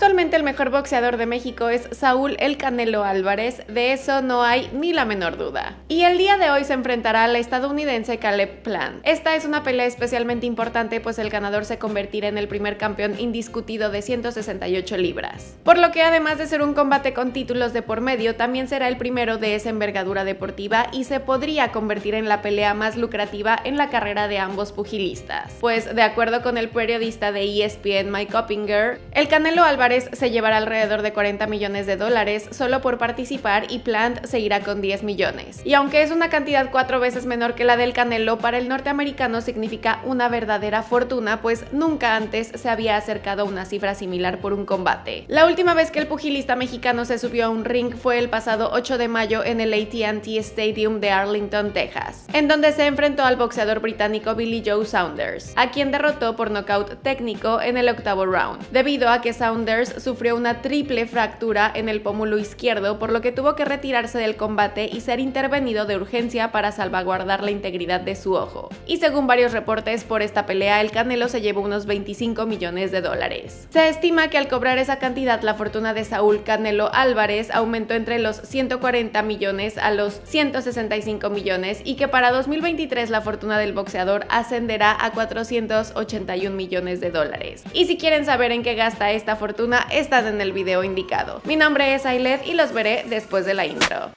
Actualmente el mejor boxeador de México es Saúl El Canelo Álvarez, de eso no hay ni la menor duda. Y el día de hoy se enfrentará al estadounidense Caleb Plant. Esta es una pelea especialmente importante pues el ganador se convertirá en el primer campeón indiscutido de 168 libras. Por lo que además de ser un combate con títulos de por medio, también será el primero de esa envergadura deportiva y se podría convertir en la pelea más lucrativa en la carrera de ambos pugilistas. Pues de acuerdo con el periodista de ESPN Mike Oppinger, el Canelo Álvarez se llevará alrededor de 40 millones de dólares solo por participar y Plant se irá con 10 millones. Y aunque es una cantidad cuatro veces menor que la del Canelo, para el norteamericano significa una verdadera fortuna, pues nunca antes se había acercado a una cifra similar por un combate. La última vez que el pugilista mexicano se subió a un ring fue el pasado 8 de mayo en el AT&T Stadium de Arlington, Texas, en donde se enfrentó al boxeador británico Billy Joe Saunders, a quien derrotó por nocaut técnico en el octavo round, debido a que Saunders sufrió una triple fractura en el pómulo izquierdo, por lo que tuvo que retirarse del combate y ser intervenido de urgencia para salvaguardar la integridad de su ojo. Y según varios reportes, por esta pelea el Canelo se llevó unos 25 millones de dólares. Se estima que al cobrar esa cantidad la fortuna de Saúl Canelo Álvarez aumentó entre los 140 millones a los 165 millones y que para 2023 la fortuna del boxeador ascenderá a 481 millones de dólares. Y si quieren saber en qué gasta esta fortuna, están en el video indicado. Mi nombre es Ailet y los veré después de la intro.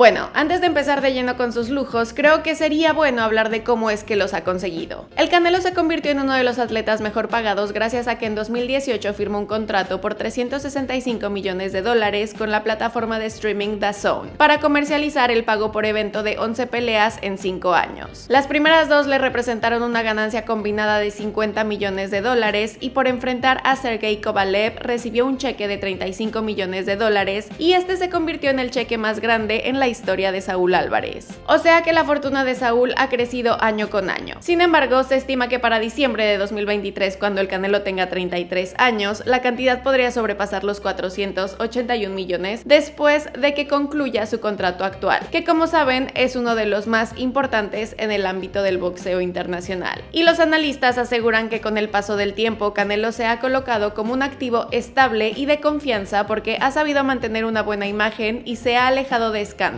Bueno, antes de empezar de lleno con sus lujos, creo que sería bueno hablar de cómo es que los ha conseguido. El Canelo se convirtió en uno de los atletas mejor pagados gracias a que en 2018 firmó un contrato por 365 millones de dólares con la plataforma de streaming DAZN para comercializar el pago por evento de 11 peleas en 5 años. Las primeras dos le representaron una ganancia combinada de 50 millones de dólares y por enfrentar a Sergey Kovalev recibió un cheque de 35 millones de dólares y este se convirtió en el cheque más grande en la historia de Saúl Álvarez. O sea que la fortuna de Saúl ha crecido año con año. Sin embargo, se estima que para diciembre de 2023, cuando el Canelo tenga 33 años, la cantidad podría sobrepasar los 481 millones después de que concluya su contrato actual, que como saben es uno de los más importantes en el ámbito del boxeo internacional. Y los analistas aseguran que con el paso del tiempo, Canelo se ha colocado como un activo estable y de confianza porque ha sabido mantener una buena imagen y se ha alejado de escándalos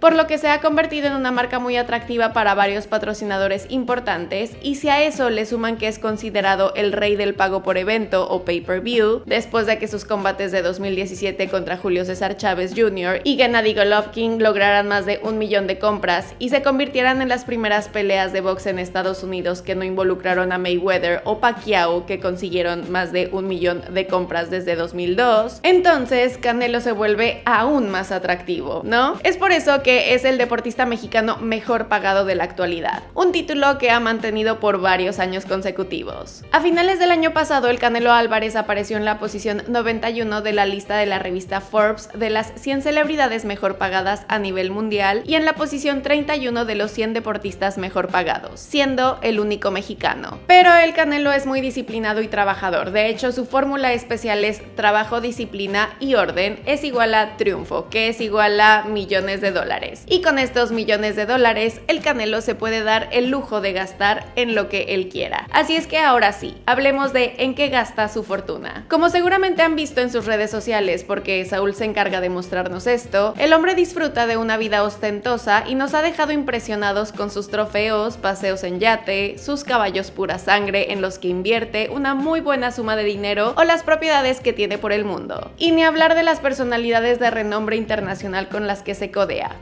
por lo que se ha convertido en una marca muy atractiva para varios patrocinadores importantes y si a eso le suman que es considerado el rey del pago por evento o pay-per-view, después de que sus combates de 2017 contra Julio César Chávez Jr. y Gennady Golovkin lograran más de un millón de compras y se convirtieran en las primeras peleas de box en Estados Unidos que no involucraron a Mayweather o Pacquiao que consiguieron más de un millón de compras desde 2002, entonces Canelo se vuelve aún más atractivo, ¿no? Por eso que es el deportista mexicano mejor pagado de la actualidad, un título que ha mantenido por varios años consecutivos. A finales del año pasado, el Canelo Álvarez apareció en la posición 91 de la lista de la revista Forbes de las 100 celebridades mejor pagadas a nivel mundial y en la posición 31 de los 100 deportistas mejor pagados, siendo el único mexicano. Pero el Canelo es muy disciplinado y trabajador, de hecho su fórmula especial es trabajo, disciplina y orden es igual a triunfo, que es igual a de dólares. Y con estos millones de dólares, el Canelo se puede dar el lujo de gastar en lo que él quiera. Así es que ahora sí, hablemos de en qué gasta su fortuna. Como seguramente han visto en sus redes sociales, porque Saúl se encarga de mostrarnos esto, el hombre disfruta de una vida ostentosa y nos ha dejado impresionados con sus trofeos, paseos en yate, sus caballos pura sangre en los que invierte una muy buena suma de dinero o las propiedades que tiene por el mundo. Y ni hablar de las personalidades de renombre internacional con las que se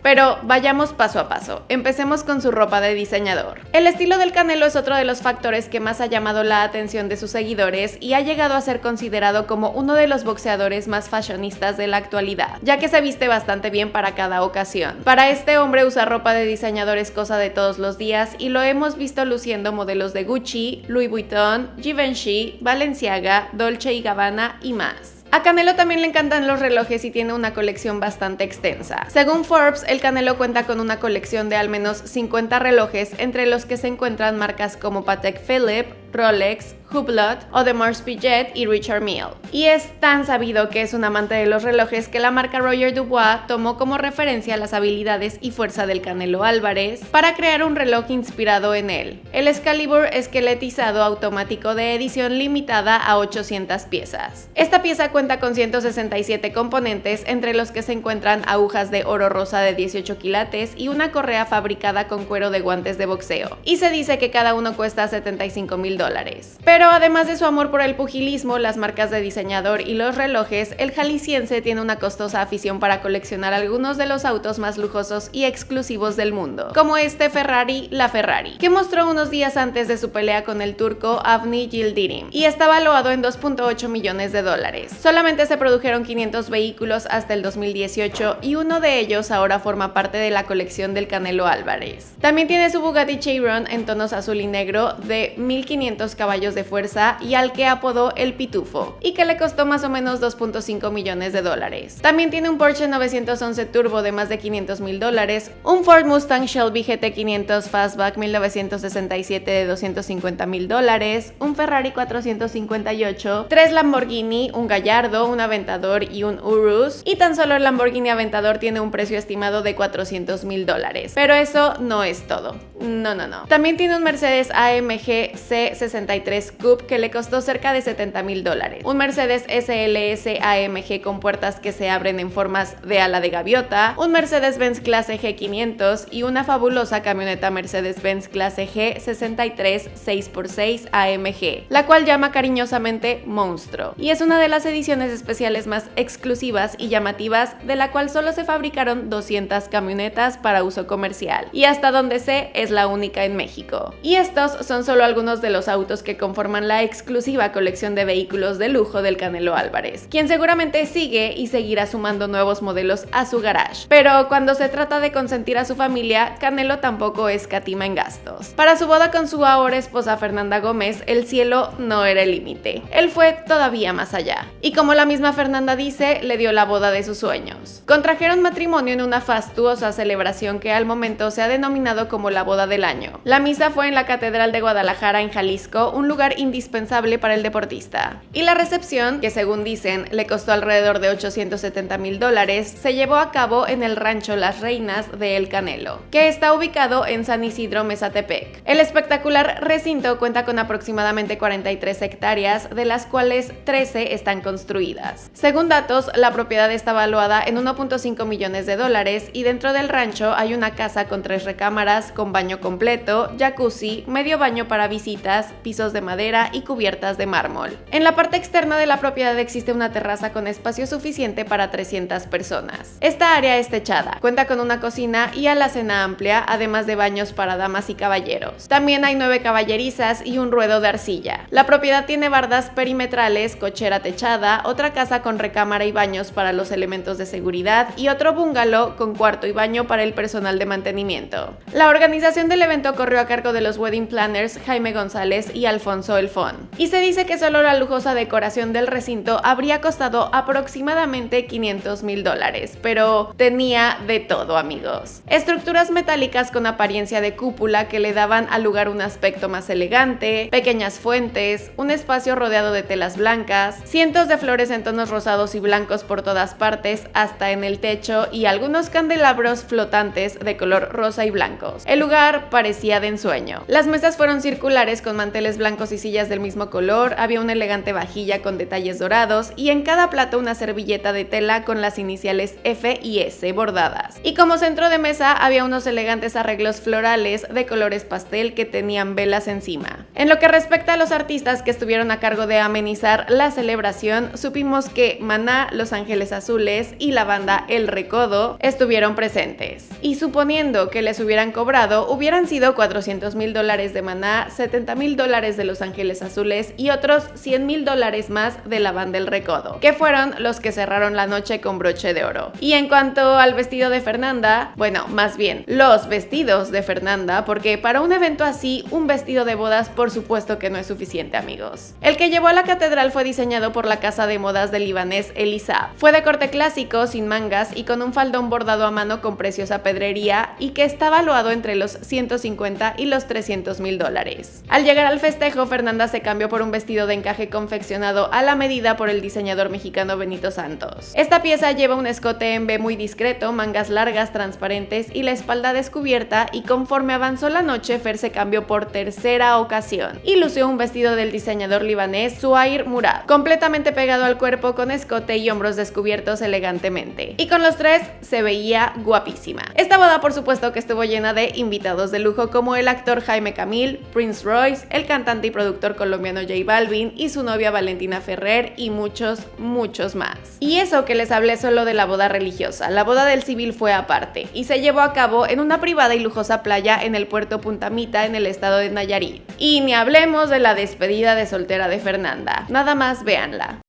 pero vayamos paso a paso. Empecemos con su ropa de diseñador. El estilo del Canelo es otro de los factores que más ha llamado la atención de sus seguidores y ha llegado a ser considerado como uno de los boxeadores más fashionistas de la actualidad, ya que se viste bastante bien para cada ocasión. Para este hombre usar ropa de diseñador es cosa de todos los días y lo hemos visto luciendo modelos de Gucci, Louis Vuitton, Givenchy, Balenciaga, Dolce y Gabbana y más. A Canelo también le encantan los relojes y tiene una colección bastante extensa. Según Forbes, el Canelo cuenta con una colección de al menos 50 relojes, entre los que se encuentran marcas como Patek Philippe, Rolex, Hublot, Audemars Piguet y Richard Mille. Y es tan sabido que es un amante de los relojes que la marca Roger Dubois tomó como referencia las habilidades y fuerza del Canelo Álvarez para crear un reloj inspirado en él. El Excalibur esqueletizado automático de edición limitada a 800 piezas. Esta pieza cuenta con 167 componentes entre los que se encuentran agujas de oro rosa de 18 quilates y una correa fabricada con cuero de guantes de boxeo. Y se dice que cada uno cuesta 75 mil Pero además de su amor por el pugilismo, las marcas de diseñador y los relojes, el jalisciense tiene una costosa afición para coleccionar algunos de los autos más lujosos y exclusivos del mundo, como este Ferrari, la Ferrari, que mostró unos días antes de su pelea con el turco Avni Yildirim y está valuado en 2.8 millones de dólares. Solamente se produjeron 500 vehículos hasta el 2018 y uno de ellos ahora forma parte de la colección del Canelo Álvarez. También tiene su Bugatti Chiron en tonos azul y negro de 1500 caballos de fuerza y al que apodó el Pitufo, y que le costó más o menos 2.5 millones de dólares. También tiene un Porsche 911 Turbo de más de 500 mil dólares, un Ford Mustang Shelby GT500 Fastback 1967 de 250 mil dólares, un Ferrari 458, tres Lamborghini, un Gallardo, un Aventador y un Urus, y tan solo el Lamborghini Aventador tiene un precio estimado de 400 mil dólares. Pero eso no es todo. No, no, no. También tiene un Mercedes AMG C63 Coupe que le costó cerca de 70 mil dólares. Un Mercedes SLS AMG con puertas que se abren en formas de ala de gaviota, un Mercedes-Benz clase G500 y una fabulosa camioneta Mercedes-Benz clase G63 6x6 AMG, la cual llama cariñosamente Monstruo. Y es una de las ediciones especiales más exclusivas y llamativas de la cual solo se fabricaron 200 camionetas para uso comercial. Y hasta donde sé es la única en México. Y estos son solo algunos de los autos que conforman la exclusiva colección de vehículos de lujo del Canelo Álvarez, quien seguramente sigue y seguirá sumando nuevos modelos a su garage. Pero cuando se trata de consentir a su familia, Canelo tampoco escatima en gastos. Para su boda con su ahora esposa Fernanda Gómez, el cielo no era el límite. Él fue todavía más allá. Y como la misma Fernanda dice, le dio la boda de sus sueños. Contrajeron matrimonio en una fastuosa celebración que al momento se ha denominado como la boda del año. La misa fue en la Catedral de Guadalajara en Jalisco, un lugar indispensable para el deportista. Y la recepción, que según dicen le costó alrededor de 870 mil dólares, se llevó a cabo en el rancho Las Reinas de El Canelo, que está ubicado en San Isidro, Mesatepec. El espectacular recinto cuenta con aproximadamente 43 hectáreas, de las cuales 13 están construidas. Según datos, la propiedad está valuada en 1.5 millones de dólares y dentro del rancho hay una casa con tres recámaras, con baño completo, jacuzzi, medio baño para visitas, pisos de madera y cubiertas de mármol. En la parte externa de la propiedad existe una terraza con espacio suficiente para 300 personas. Esta área es techada, cuenta con una cocina y alacena amplia, además de baños para damas y caballeros. También hay nueve caballerizas y un ruedo de arcilla. La propiedad tiene bardas perimetrales, cochera techada, otra casa con recámara y baños para los elementos de seguridad y otro bungalow con cuarto y baño para el personal de mantenimiento. La organización del evento corrió a cargo de los wedding planners Jaime González y Alfonso Elfón. Y se dice que solo la lujosa decoración del recinto habría costado aproximadamente 500 mil dólares, pero tenía de todo amigos. Estructuras metálicas con apariencia de cúpula que le daban al lugar un aspecto más elegante, pequeñas fuentes, un espacio rodeado de telas blancas, cientos de flores en tonos rosados y blancos por todas partes, hasta en el techo y algunos candelabros flotantes de color rosa y blancos. El lugar parecía de ensueño. Las mesas fueron circulares con manteles blancos y sillas del mismo color, había una elegante vajilla con detalles dorados y en cada plato una servilleta de tela con las iniciales F y S bordadas. Y como centro de mesa había unos elegantes arreglos florales de colores pastel que tenían velas encima. En lo que respecta a los artistas que estuvieron a cargo de amenizar la celebración, supimos que Maná, Los Ángeles Azules y la banda El Recodo estuvieron presentes. Y suponiendo que les hubieran cobrado, hubieran sido 400 mil dólares de Maná, 70 mil dólares de Los Ángeles Azules y otros 100 mil dólares más de la banda El Recodo, que fueron los que cerraron la noche con broche de oro. Y en cuanto al vestido de Fernanda, bueno, más bien, los vestidos de Fernanda, porque para un evento así, un vestido de bodas por supuesto que no es suficiente amigos. El que llevó a la catedral fue diseñado por la casa de modas del libanés Elisa. Fue de corte clásico, sin mangas y con un faldón bordado a mano con preciosa pedrería y que está valuado entre los 150 y los 300 mil dólares. Al llegar al festejo, Fernanda se cambió por un vestido de encaje confeccionado a la medida por el diseñador mexicano Benito Santos. Esta pieza lleva un escote en B muy discreto, mangas largas transparentes y la espalda descubierta y conforme avanzó la noche, Fer se cambió por tercera ocasión y lució un vestido del diseñador libanés Suair Murad, completamente pegado al cuerpo con escote y hombros descubiertos elegantemente. Y con los tres se veía guapísima. Esta boda por supuesto que estuvo llena de invitados de lujo como el actor Jaime Camil, Prince Royce, el cantante y productor colombiano J Balvin y su novia Valentina Ferrer y muchos, muchos más. Y eso que les hablé solo de la boda religiosa, la boda del civil fue aparte y se llevó a cabo en una privada y lujosa playa en el puerto Puntamita en el estado de Nayarit. Y ni hablemos de la despedida de soltera de Fernanda, nada más véanla.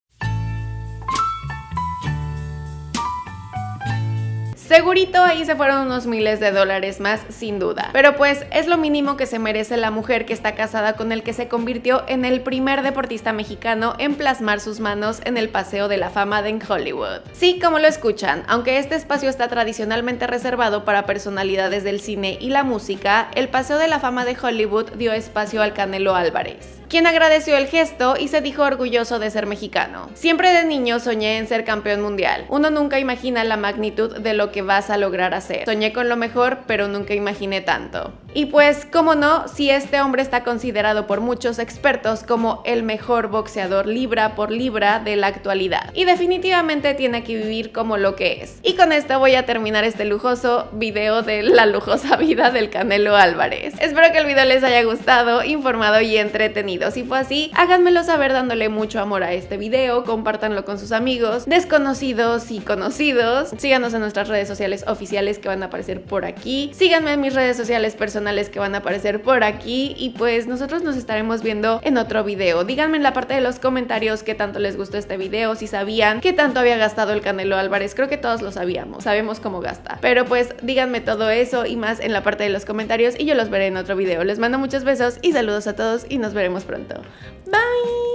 Segurito ahí se fueron unos miles de dólares más, sin duda. Pero pues es lo mínimo que se merece la mujer que está casada con el que se convirtió en el primer deportista mexicano en plasmar sus manos en el Paseo de la Fama de Hollywood. Sí, como lo escuchan, aunque este espacio está tradicionalmente reservado para personalidades del cine y la música, el Paseo de la Fama de Hollywood dio espacio al Canelo Álvarez quien agradeció el gesto y se dijo orgulloso de ser mexicano. Siempre de niño soñé en ser campeón mundial. Uno nunca imagina la magnitud de lo que vas a lograr hacer. Soñé con lo mejor, pero nunca imaginé tanto. Y pues, cómo no, si este hombre está considerado por muchos expertos como el mejor boxeador libra por libra de la actualidad. Y definitivamente tiene que vivir como lo que es. Y con esto voy a terminar este lujoso video de la lujosa vida del Canelo Álvarez. Espero que el video les haya gustado, informado y entretenido. Si fue así, háganmelo saber dándole mucho amor a este video, compártanlo con sus amigos, desconocidos y conocidos. Síganos en nuestras redes sociales oficiales que van a aparecer por aquí. Síganme en mis redes sociales personales que van a aparecer por aquí y pues nosotros nos estaremos viendo en otro video. Díganme en la parte de los comentarios qué tanto les gustó este video, si sabían qué tanto había gastado el Canelo Álvarez. Creo que todos lo sabíamos, sabemos cómo gasta. Pero pues díganme todo eso y más en la parte de los comentarios y yo los veré en otro video. Les mando muchos besos y saludos a todos y nos veremos pronto. Bye!